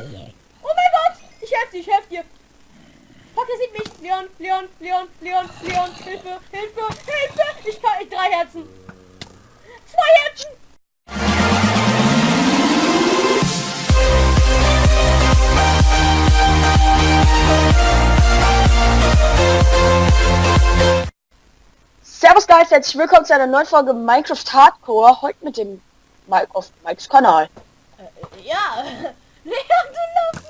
Oh mein Gott! Ich helfe dir, ich helfe dir! Fuck, er sieht mich! Leon, Leon, Leon, Leon, Leon, Hilfe, Hilfe, Hilfe! Ich kann, ich drei Herzen! Zwei Herzen! Servus Guys, herzlich willkommen zu einer neuen Folge Minecraft Hardcore. Heute mit dem Mike auf Mikes Kanal. Äh, ja! Leon!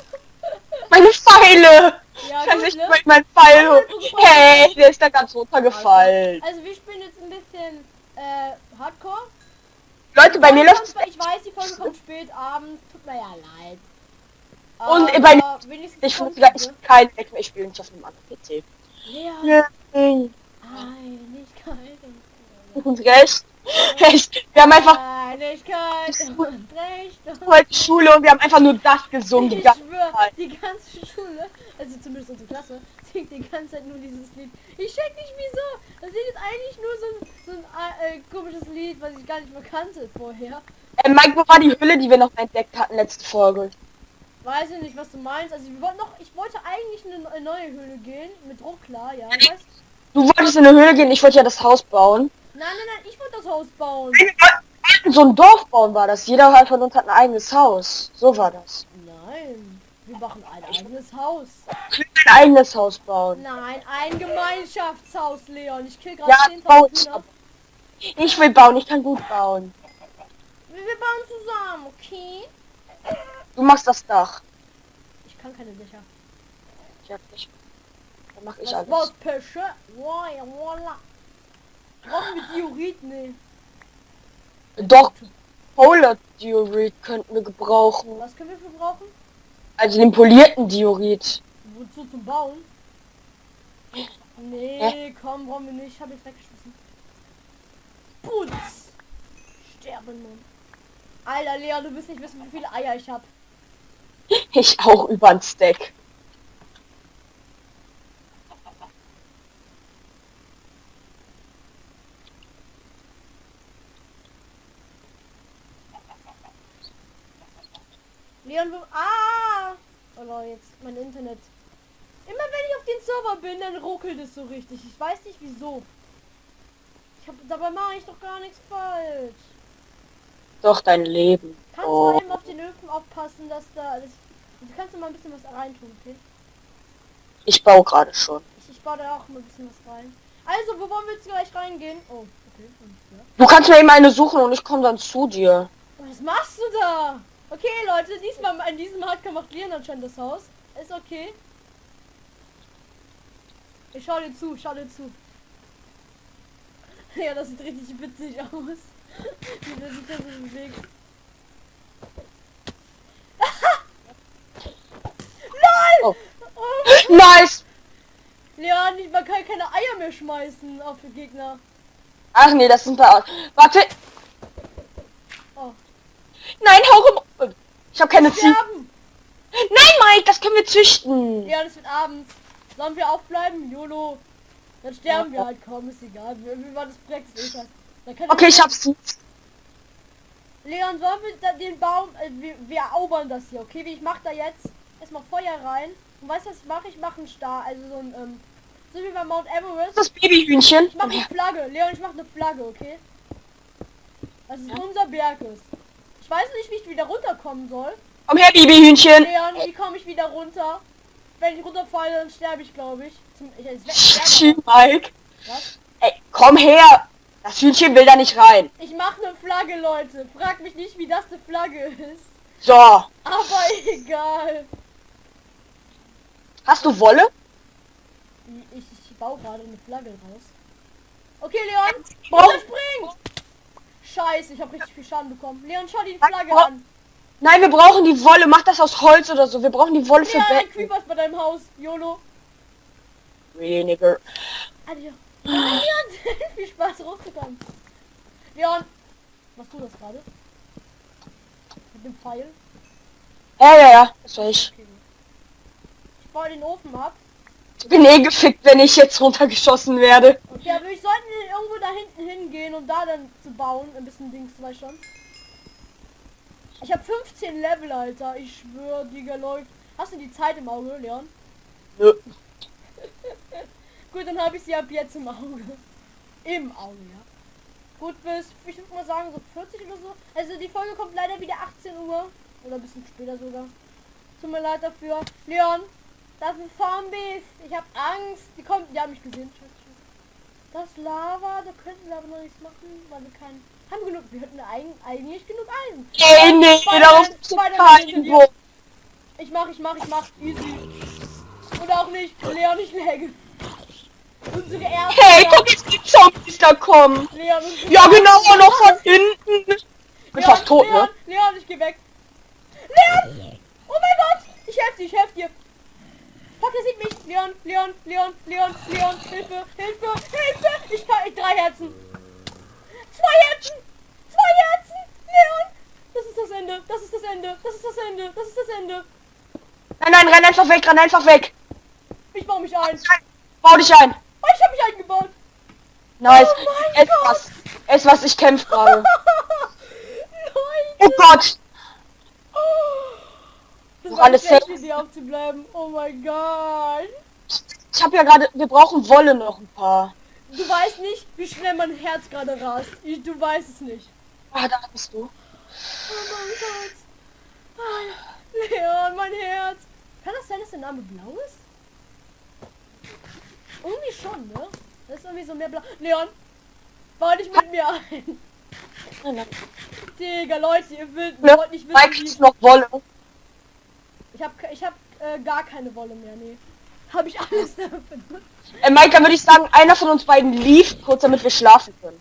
Meine Pfeile! Ja, Kann gut, sich ne? mit meinem Pfeil Ja, hoch. Hey, der ist da ganz runtergefallen. Also wir spielen jetzt ein bisschen äh, Hardcore. Leute, bei mir läuft kommt- Ich weiß, die Folge kommt spät abends. Tut mir ja leid. Und Aber bei mir- wenigstens Ich finde sie, ich kein Weg mehr, ich spiele nicht auf einem anderen PC. ne? Nein. Einigkeit Und recht. Recht. Wir haben einfach heute Schule und wir haben einfach nur das gesungen. Die Ich ganze schwör, die ganze Schule, also zumindest unsere Klasse, singt die ganze Zeit nur dieses Lied. Ich check nicht wieso. Das Lied ist eigentlich nur so ein, so ein äh, komisches Lied, was ich gar nicht mehr kannte vorher. Äh, Mike, wo war die Hülle, die wir noch entdeckt hatten letzte Folge? Weiß ich nicht, was du meinst. Also wir wollten noch, ich wollte eigentlich in eine neue Höhle gehen, mit Druck klar, ja. Du wolltest in eine Höhle gehen, ich wollte ja das Haus bauen. Nein, nein, nein, ich wollte das Haus bauen. So ein Dorf bauen war das. Jeder halt von uns hat ein eigenes Haus. So war das. Nein, wir machen ein eigenes Haus. Ich will ein eigenes Haus bauen. Nein, ein Gemeinschaftshaus, Leon. Ich kill gerade Ja, 10.000 bau ich. Will bauen, ich kann gut bauen. Wir, bauen zusammen, okay? Du machst das Dach. Ich kann keine Dächer. Ich hab nicht. Dann mach ich Das alles. war's, Pesche. Wow, ja, voila. Brauchen wir Diorit? Nee. Doch, Polar Diorit könnten wir gebrauchen. Was können wir für brauchen? Also den polierten Diorit. Wozu zum Bauen? Nee, komm, brauchen wir nicht. Hab ich weggeschmissen. Putz! Sterben, Mann. Alter, Leon, du wirst nicht wissen, wie viele Eier ich hab. Ich auch über ein Stack. Leon. Ah! Oh jetzt mein Internet. Immer wenn ich auf den Server bin, dann ruckelt es so richtig. Ich weiß nicht wieso. Ich hab, dabei mache ich doch gar nichts falsch. Doch dein Leben. Kannst Oh. du eben auf den Öfen aufpassen, dass da alles... Du kannst du mal ein bisschen was reintun, okay? Ich baue gerade schon. Ich, ich baue da auch mal ein bisschen was rein. Also, wo wollen wir jetzt gleich reingehen? Oh, okay. Du kannst mir eben eine suchen und ich komme dann zu dir. Was machst du da? Okay, Leute, diesmal in diesem Hardcore macht Leon anscheinend das Haus. Ist okay. Ich schau dir zu, schau dir zu. Ja, das sieht richtig witzig aus. Wie der sich da so bewegt. LOL! Oh. Oh, Nice! Leon, man kann keine Eier mehr schmeißen auf die Gegner. Ach nee, das sind bei... Warte! Oh. Nein, hau! Ich habe keine Ziegen. Nein, Mike, das können wir züchten. Ja, das wird abends. Sollen wir aufbleiben? YOLO. Dann sterben wir halt kaum, ist egal. Wie, war das. Dann kann Okay, ich hab's. Leon, sollen wir den Baum... Äh, wir, wir erobern das hier, okay? Wie Ich mach da jetzt erstmal Feuer rein. Und weißt du, was ich mache? Ich mache einen Star, also so ein... Ähm, so wie bei Mount Everest. Das Babyhühnchen. Ich mache eine Flagge. Leon, ich mache eine Flagge, okay? Das ist unser Berg ist. Ich weiß nicht, wie ich wieder runterkommen soll. Komm her, Babyhühnchen. Leon, wie komme ich wieder runter? Wenn ich runterfalle, dann sterbe ich, glaube ich. Zum, ich, Mike. was? Ey, komm her. Das Hühnchen will da nicht rein. ich mache eine Flagge, Leute. Frag mich nicht, wie das eine Flagge ist. So. Aber egal. Hast du Wolle? Ich, ich baue gerade eine Flagge raus. Okay, Leon. Spring! Scheiße, ich habe richtig viel Schaden bekommen. Leon, schau dir die Flagge brauch- an. Nein, wir brauchen die Wolle. Mach das aus Holz oder so. Wir brauchen die Wolle für ein Betten. Creeper ist bei deinem Haus. YOLO. Weniger. Adios. Leon, viel Spaß hochzukommen. Leon, machst du das gerade? Mit dem Pfeil? Ja, ja, ja. Das war ich. Okay. Ich baue den Ofen ab. Ich bin eh gefickt, wenn ich jetzt runtergeschossen werde. Okay, aber wir sollten da hinten hingehen, um da dann zu bauen. Ein bisschen Dings, du weißt schon. Ich habe 15 Level, Alter. Ich schwöre, Digga, läuft. Hast du die Zeit im Auge, Leon? Nö. Gut, dann habe ich sie ab jetzt im Auge. Im Auge, ja. Gut, bis, ich würde mal sagen, so 40 oder so. Also die Folge kommt leider wieder 18 Uhr. Oder ein bisschen später sogar. Tut mir leid dafür. Leon, das ist Zombies. Ich habe Angst. Die kommen, die haben mich gesehen. Scheiße. Das Lava, da könnten wir aber noch nichts machen, weil wir keinen... Haben genug, wir hätten eig eigentlich genug Eisen. Ey, nee, darauf ist Spider-Man hinter kein dir. Bogen. Ich mach, ich mach, ich mach. Easy. Oder auch nicht. Leon, ich läge. Unsere erste. Hey, guck jetzt die Zombies da kommen. Leon, Ja, genau, noch von hinten. Ich bin fast tot, Leon, ne? Leon, ich geh weg. Leon! Oh mein Gott! Ich helf dir, ich helf dir. Fuck, er sieht mich. Leon, Leon, Leon, Leon, Leon. Hilfe, Hilfe, Hilfe. Ich kann, ich drei Herzen. Zwei Herzen. Zwei Herzen. Leon. Das ist das Ende. Das ist das Ende. Das ist das Ende. Das ist das Ende. Nein, nein, renn einfach weg, renn einfach weg. Ich baue mich ein. Bau dich ein. Oh, ich habe mich eingebaut. Nice. Oh mein es was. Es was, ich kämpfe gerade. Oh. Gott. Das War alles safe. Idee aufzubleiben. Oh mein Gott. Ich habe ja gerade, wir brauchen Wolle noch ein paar. Du weißt nicht, wie schnell mein Herz gerade rast. Ich, du weißt es nicht. Ah, da bist du. Oh mein Gott. Ah, Leon, mein Herz. Kann das sein, dass der Name blau ist? Irgendwie schon, ne? Das ist irgendwie so mehr blau. Leon, bau dich mit mir ein. Nein, nein. Digga, Leute, ihr wollt, Ne? wollt nicht wissen, wie... noch Wolle. Ich hab, ich hab äh, gar keine Wolle mehr, nee. Hab ich alles benutzt. Äh, Mike, dann würde ich sagen, einer von uns beiden lief kurz, damit wir schlafen können.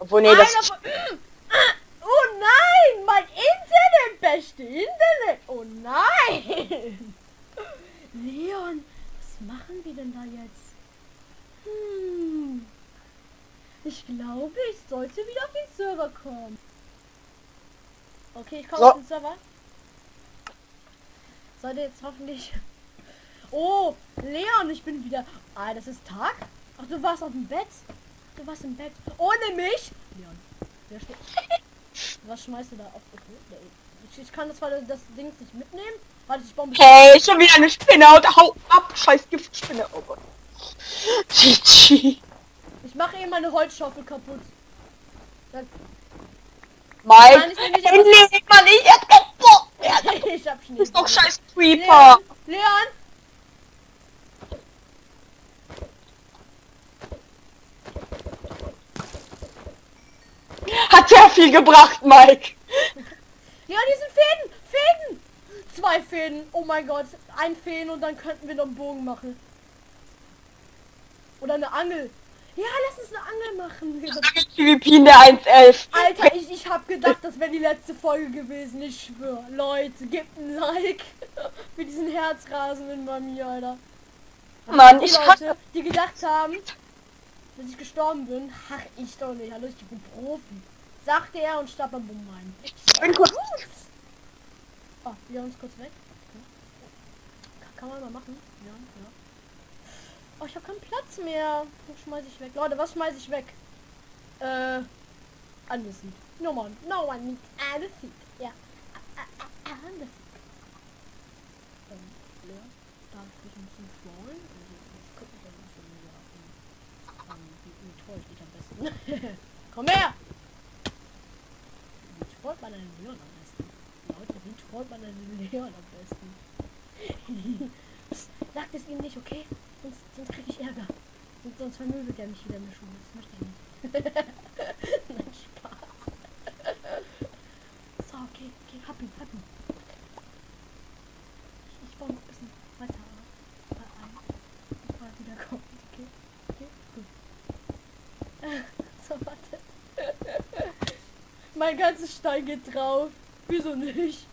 Obwohl, nee, das... Einer von... Oh nein, mein Internet, beste Internet. Oh nein. Leon, was machen wir denn da jetzt? Hm. Ich glaube, ich sollte wieder auf den Server kommen. Okay, ich komme So. auf den Server. Sollte jetzt hoffentlich... Oh, Leon, ich bin wieder... Ah, das ist Tag? Ach, du warst auf dem Bett? Du warst im Bett. Ohne mich? Leon, wer steht... Was schmeißt du da auf? Okay, ich, ich kann das, zwar das Ding nicht mitnehmen. Warte, ich baue. Hey, schon wieder eine Spinne und hau ab, scheiß Giftspinne. Oh Gott. GG. Ich mache eben meine Holzschaufel kaputt. Dann, Mike, Nein, ich will nicht, ich hab Schnee. Ist doch scheiß Creeper. Leon, Leon! Hat sehr viel gebracht, Mike. Leon, hier sind Fäden! Fäden! Zwei Fäden. Oh mein Gott. Ein Fäden und dann könnten wir noch einen Bogen machen. Oder eine Angel. Ja, lass uns eine Angel machen. PvP in der 1.11. Alter, ich, ich hab gedacht, das wäre die letzte Folge gewesen. Ich schwöre. Leute, gebt ein Like für diesen Herzrasen bei mir, Alter. Mann, Die ich. Leute, die gedacht haben, dass ich gestorben bin, ach ich doch nicht. Hallo, ich bin Profi. Sagte er und starb am Bumm rein. Ich bin kurz... Oh, wir uns kurz weg. Ja. Kann man mal machen. Ja, ja. Oh, ich habe keinen Platz mehr. Was schmeiß ich weg? Leute, was schmeiß ich weg? Äh, Andesit. No one, no one needs Andesit. Ja. Andesit. Ähm, Leon, darf ich dich ein bisschen trollen? Also, ich guck mich ein bisschen wieder an. Wie, troll ich dich am besten? Komm her! Wie trollt man einen Leon am besten? Leute, wie trollt man einen Leon am besten? Sagt es ihm nicht, okay? Sonst, sonst krieg ich Ärger. Und sonst vermöbelt er mich wieder in der Schule. Das möchte ich nicht. Nein, Spaß. so, okay, okay, hab ihn, hab ihn. Ich, ich baue noch ein bisschen weiter ein. Bevor er wieder kommt. Okay, okay, gut. so, warte. mein ganzes Stein geht drauf. Wieso nicht?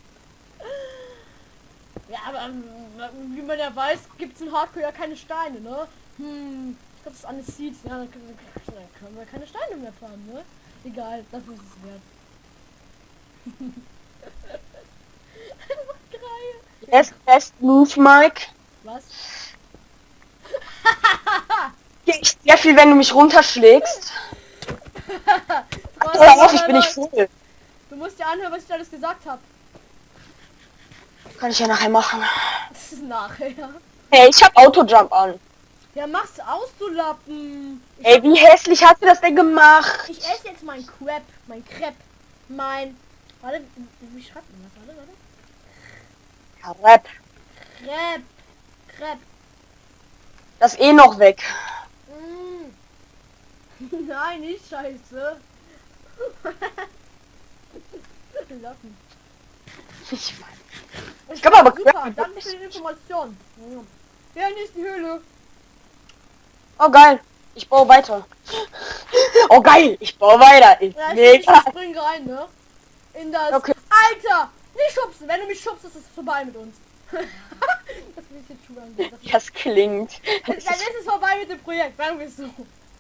Ja, aber ähm, wie man ja weiß, gibt es in Hardcore ja keine Steine, ne? Hm, das ist alles Seeds. Ja, dann können, dann können wir keine Steine mehr farmen, ne? Egal, dafür ist es wert. Einfach geil. Best, best move, Mike. Was? Geht sehr viel, wenn du mich runterschlägst. Was? Hör auf, ich bin nicht voll. Du musst dir anhören, was ich alles gesagt habe. Kann ich ja nachher machen. Das ist nachher. Hey, ich hab Autojump an. Ja, mach's aus, du Lappen. Ich, Ey, wie hässlich hast du das denn gemacht? ich esse jetzt mein Crap, mein Crepe, mein... Warte, wie schreibt man das? Warte, warte. Rap. Crepe. Crepe. Das eh noch weg. Mm. Nein, nicht scheiße. Lappen. Ich Ich glaub aber, Super, Crepe- danke für die Information. Ja, hier ist die Höhle. Oh geil. Ich baue weiter. Oh geil. Ich baue weiter. Ist Ja, ich, ich spring rein, ne? In das... Okay. Alter! Nicht schubsen! Wenn du mich schubst, ist es vorbei mit uns. das ich. Das klingt. Dann ist es vorbei mit dem Projekt, sagen wir so.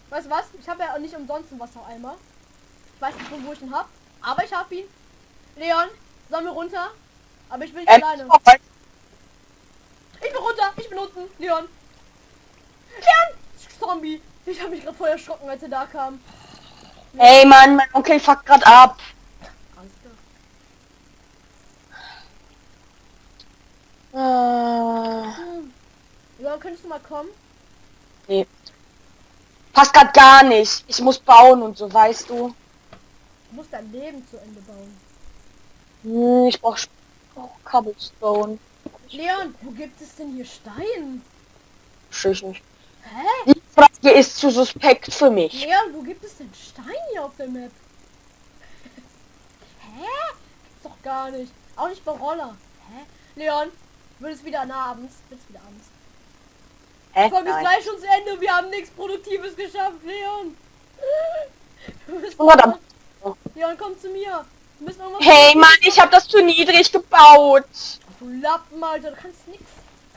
Weißt du was? Ich habe ja auch nicht umsonst einen Wassereimer. Ich weiß nicht, wo ich ihn hab, aber ich hab ihn. Leon, sollen wir runter? Aber ich bin nicht Ähm, alleine. oh, Ich bin runter, ich bin unten. Leon. Leon! Zombie. Ich habe mich gerade voll erschrocken, als er da kam. Ey Mann, mein Onkel fuckt grad ab. Äh. Leon, könntest du mal kommen? nee. Passt grad gar nicht. Ich muss bauen und so, weißt du. Du musst dein Leben zu Ende bauen. Hm, ich brauch, brauch Cobblestone. Leon, wo gibt es denn hier Stein? Versteh ich nicht. Hä? Die Frage ist zu suspekt für mich. Leon, wo gibt es denn Stein hier auf der Map? Hä? Gibt's doch gar nicht. Auch nicht bei Roller. Hä? Leon, wird es wieder nah abends? Wird's wieder abends? Hä? Folge ist Nein. gleich schon zu Ende. Wir haben nichts Produktives geschafft, Leon. Verdammt. Leon, komm zu mir. Wir müssen irgendwas Hey Mann, ich habe das zu niedrig gebaut. Du Lappen, Alter. Du kannst nix.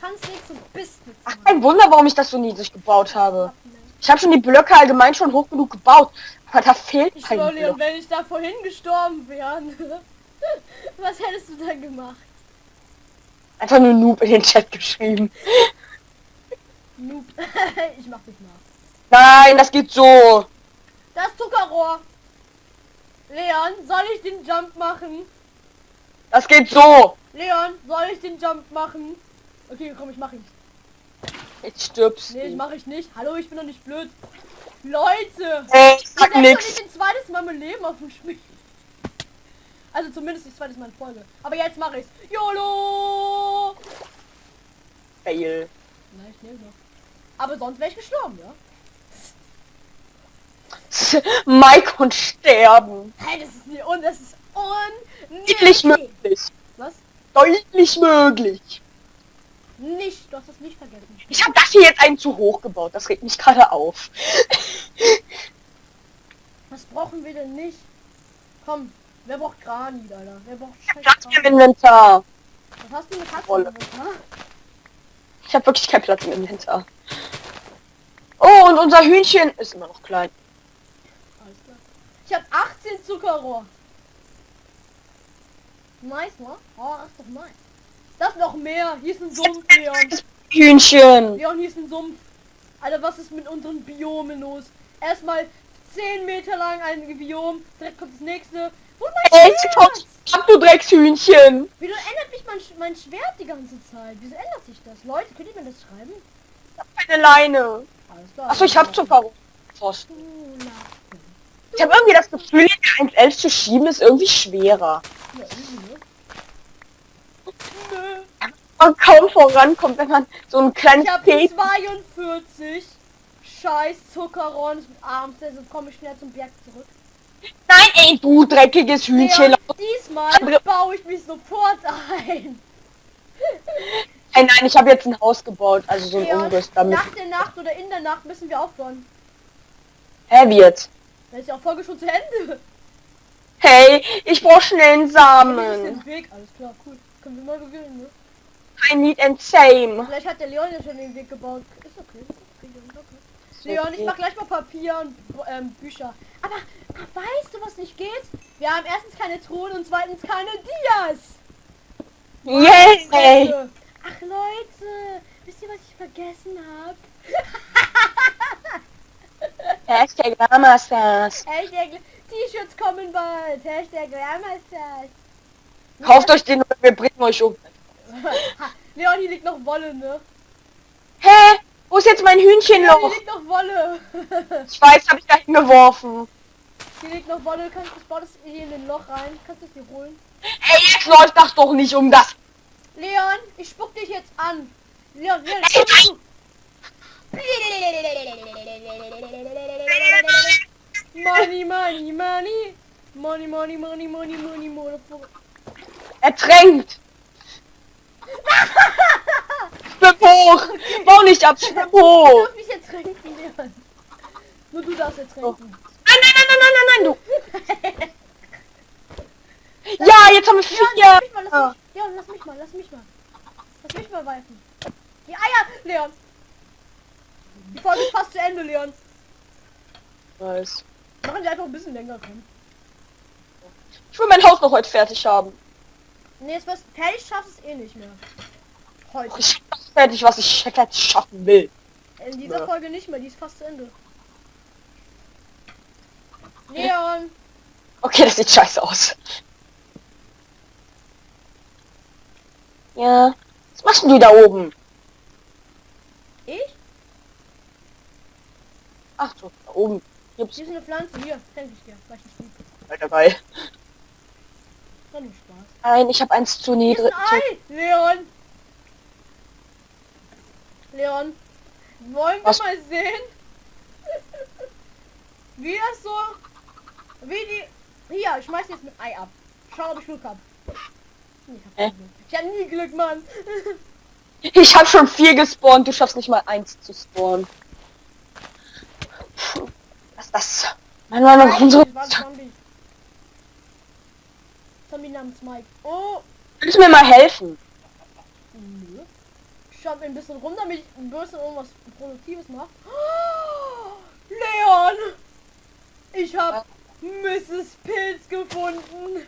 Kannst nix und bist. Ach, kein Wunder, warum ich das so niedrig gebaut habe. Ich habe schon die Blöcke allgemein schon hoch genug gebaut. Aber da fehlt Ich kein Leon, Block. wenn ich da vorhin gestorben wäre, was hättest du dann gemacht? Einfach nur Noob in den Chat geschrieben. Noob. ich mach dich nach. Nein, das geht so. Das Zuckerrohr. Leon, soll ich den Jump machen? Das geht so. Leon, soll ich den Jump machen? Okay, komm, ich mach ihn. Jetzt stirbst Nee, ich du. mach ich nicht. Hallo, ich bin doch nicht blöd. Leute! Ey, ich Ich sag nix. nicht ein zweites Mal mein Leben auf dem Spiel. Also zumindest das zweites Mal in Folge. Aber jetzt mache ich's. YOLO! Fail. Nein, ich lebe noch. Aber sonst wäre ich gestorben, ja? Mike und sterben. Hey, das ist nie und das ist Deutlich unnötig. möglich. Was? Deutlich möglich. Nicht, du hast das nicht vergessen. Ich habe das hier jetzt einen zu hoch gebaut. Das regt mich gerade auf. Was brauchen wir denn nicht? Komm, wer braucht Granit, Alter? Wer braucht scheiß Platz im? Inventar. Was hast du mit. Ha? Ich habe wirklich keinen Platz im Inventar. Oh, und unser Hühnchen ist immer noch klein. Ich habe 18 Zuckerrohr. Nice, ne? Oh, ist doch nice. Das noch mehr. Hier ist ein Sumpf, Leon. Hühnchen. Leon, hier ist ein Sumpf. Alter, was ist mit unseren Biomen los? Erstmal 10 Meter lang ein Biom. Direkt kommt das nächste. Wo mein Schwert? ab, du Dreckshühnchen. Wieso ändert mich mein, Sch- mein Schwert die ganze Zeit? Wieso ändert sich das? Leute, könnt ihr mir das schreiben? Eine Leine. Alles klar. Achso, ich hab Zuckerpfosten. Oh, na. Ich habe irgendwie das Gefühl, den 1.11 zu schieben ist irgendwie schwerer. Ja, easy, ne? Nö. Man kaum vorankommt, wenn man so ein kleines Ich habe P 42 scheiß Zuckerrohren und abends, also komme ich schnell zum Berg zurück. Nein, ey, du dreckiges Hühnchen. Leon, diesmal baue ich mich sofort ein. Ey, nein, ich habe jetzt ein Haus gebaut, also so ein Umriss damit. nach der Nacht oder in der Nacht müssen wir aufbauen. Hä, wie jetzt? Dann ist ja auch Folge schon zu Ende. Hey, ich brauche schnell einen Samen. Weg, alles klar, cool. Können wir mal gewinnen, ne? I need and same. Vielleicht hat der Leon ja schon den Weg gebaut. Ist okay. Ist okay, Leon, ich mach gleich mal Papier und ähm, Bücher. Aber weißt du, was nicht geht? Wir haben erstens keine Truhen und zweitens keine Dias. Yay! Fresse. Ach Leute, wisst ihr, was ich vergessen habe? Hashtag Lamasas. Echt, T-Shirts kommen bald. Hashtag Wärmeister. Kauft euch den oder wir bringen euch um. Ha, Leon, hier liegt noch Wolle, ne? Hä? Wo ist jetzt mein Hühnchenloch? hier liegt noch Wolle. Ich weiß, habe ich da hingeworfen. hier liegt noch Wolle. Kannst du das hier in den Loch rein? Kannst du es dir holen? Ey, jetzt läuft das doch nicht um das. Leon, ich spuck dich jetzt an. Leon, Leon, Ey, komm zu. Money, money, money. Money, money, money, money, money, motherfucker. Ertränkt. Schwimm hoch. Bau nicht ab, schwimm Du hoch. darfst mich jetzt trinken, Leon. Nur du darfst jetzt trinken. Nein, nein, nein, nein, nein, nein, nein, du. Ja, jetzt haben wir Leon, lass mich mal, vier. lass mich, Leon, lass mich mal, lass mich mal. Lass mich mal weifen. Die Eier, Leon. Die Folge ist fast zu Ende, Leon. Nice. Machen die einfach ein bisschen länger können. Ich will mein Haus noch heute fertig haben. Nee, jetzt wirst fertig schaffst es eh nicht mehr. Heute. Ich schaff fertig, was ich jetzt schaffen will. In dieser Ja. Folge nicht mehr, die ist fast zu Ende. Leon! Okay, das sieht scheiße aus. Ja. Was machst du da oben? Ich? Ach so, da oben. Gibt's Hier ist eine Pflanze, hier, schenk ich dir, weil ich nicht lieb. weiter geil. War nur Spaß. Nein, ich habe eins zu niedrig. Leon! Leon! Wollen wir Was? mal sehen? Wie das so... Wie die... Hier, ich schmeiß jetzt mit Ei ab. Schau, ob ich Glück hab. Ich hab, Glück. ich hab nie Glück, Mann. Ich habe schon vier gespawnt, du schaffst nicht mal eins zu spawnen. Was ist das? Mann, Mann, warum so? Zombie. Namens Mike. Oh! Kannst du mir mal helfen? Nö. Ich schau ein bisschen rum, damit ich ein bisschen irgendwas Produktives mache. Oh, Leon! Ich hab Mrs. Pilz gefunden.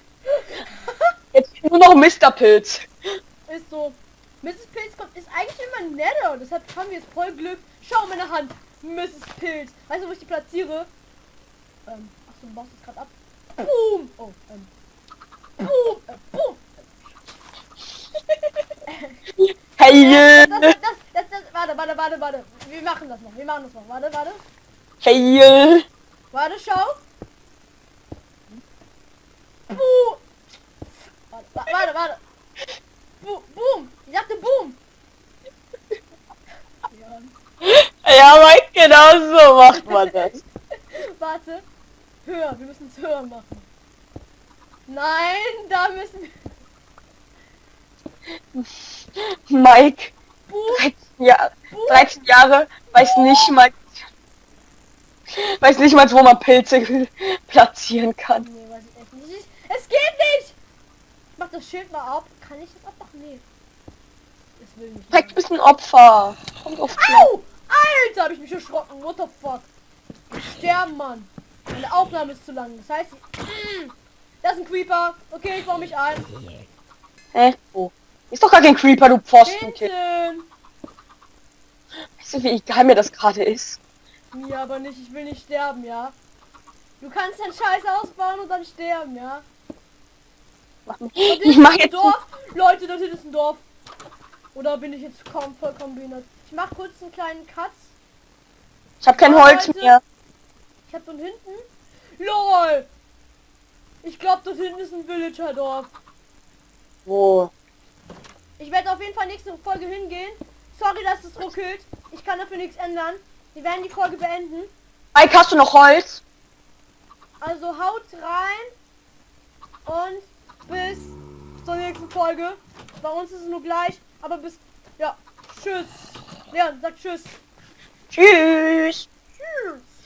Jetzt nur noch Mr. Pilz. Ist so. Mrs. Pilz kommt, ist eigentlich immer netter. Deshalb haben wir jetzt voll Glück. Schau meine Hand. Mrs. Pilz. Weißt du, wo ich die platziere? Ähm, achso, du baust es gerade ab. Boom! Oh, ähm. Boom! Äh, boom! Hey, Das, das, das, das, warte, warte, warte, warte. Wir machen das noch. Wir machen das noch. Warte, warte. hey. Warte, schau. Buh. Warte, wa- warte, warte. Bu boom. Ich sagte boom. Ja, Ja, Mike, genau so macht man das. warte. Höher. Wir müssen es höher machen. Nein, da müssen wir... Mike, Boom. 13 Jahre, 13 Jahre, weiß nicht mal, weiß nicht mal, wo man Pilze platzieren kann. Nee, weiß ich echt nicht. Ich- Es geht nicht. Ich mach das Schild mal ab. Kann ich das abmachen? Nee. Das will nicht. Mike, du bist ein Opfer. Kommt auf klar. Au! Alter, hab ich mich erschrocken. What the fuck? Ich sterben, Mann. Meine Aufnahme ist zu lang. Das heißt, ich... Das ist ein Creeper. Okay, ich baue mich ein. Hä? Wo? Ist doch gar kein Creeper, du Pfostenkind. Weißt du, wie geil mir das gerade ist? Mir aber nicht. Ich will nicht sterben, ja? Du kannst deinen Scheiß ausbauen und dann sterben, ja? Mach Ich mach ist ein jetzt Dorf. Leute, hinten ist ein Dorf. Oder bin ich jetzt kaum vollkommen behindert? Ich mach kurz einen kleinen Cut. Ich habe kein Holz Leute. mehr. Ich hab dort hinten... LOL! Ich glaube, dort hinten ist ein Villager-Dorf. Wo? Ich werde auf jeden Fall nächste Folge hingehen. Sorry, dass es ruckelt. Ich kann dafür nichts ändern. Wir werden die Folge beenden. Mike, hast du noch Holz? Also haut rein und bis zur nächsten Folge. Bei uns ist es nur gleich, aber bis ja, tschüss. Leon, sag tschüss. Tschüss. Tschüss.